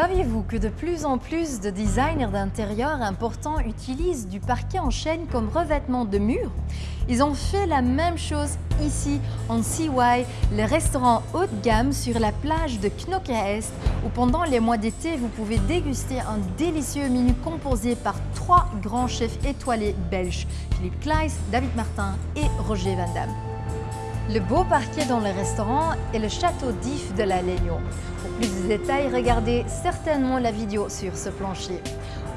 Saviez-vous que de plus en plus de designers d'intérieur importants utilisent du parquet en chaîne comme revêtement de mur? Ils ont fait la même chose ici en CY, le restaurant haut de gamme sur la plage de Knokke Est où pendant les mois d'été vous pouvez déguster un délicieux menu composé par trois grands chefs étoilés belges, Philippe Kleiss, David Martin et Roger Van Damme. Le beau parquet dans le restaurant est le château d'If de la Legno. Pour plus de détails, regardez certainement la vidéo sur ce plancher.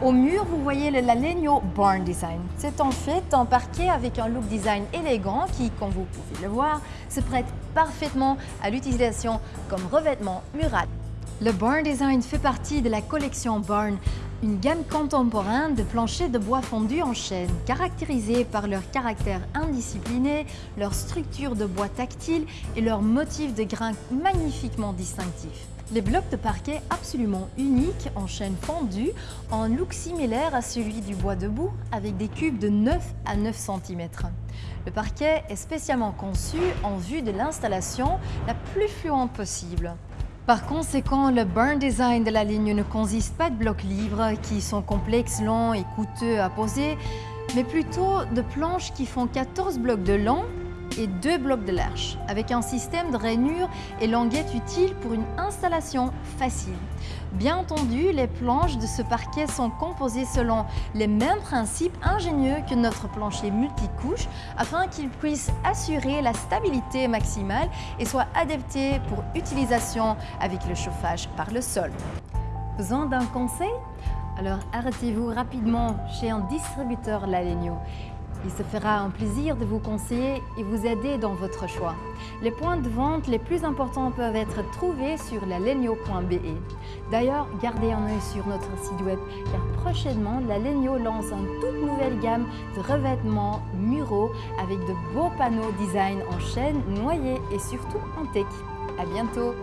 Au mur, vous voyez le Lalegno Barn Design. C'est en fait un parquet avec un look design élégant qui, comme vous pouvez le voir, se prête parfaitement à l'utilisation comme revêtement mural. Le Barn Design fait partie de la collection Barn, une gamme contemporaine de planchers de bois fondu en chêne, caractérisés par leur caractère indiscipliné, leur structure de bois tactile et leur motif de grain magnifiquement distinctif. Les blocs de parquet absolument uniques en chêne fondu ont un look similaire à celui du bois debout avec des cubes de 9 à 9 cm. Le parquet est spécialement conçu en vue de l'installation la plus fluente possible. Par conséquent, le burn design de la ligne ne consiste pas de blocs libres qui sont complexes, longs et coûteux à poser, mais plutôt de planches qui font 14 blocs de long et 2 blocs de large, avec un système de rainure et languettes utiles pour une installation facile. Bien entendu, les planches de ce parquet sont composées selon les mêmes principes ingénieux que notre plancher multicouche afin qu'il puisse assurer la stabilité maximale et soit adapté pour utilisation avec le chauffage par le sol. Besoin d'un conseil? Alors arrêtez-vous rapidement chez un distributeur Lalegno. Il se fera un plaisir de vous conseiller et vous aider dans votre choix. Les points de vente les plus importants peuvent être trouvés sur lalegno.be. D'ailleurs, gardez un œil sur notre site web car prochainement, la Legno lance une toute nouvelle gamme de revêtements muraux avec de beaux panneaux design en chaîne, noyés et surtout en tech. À bientôt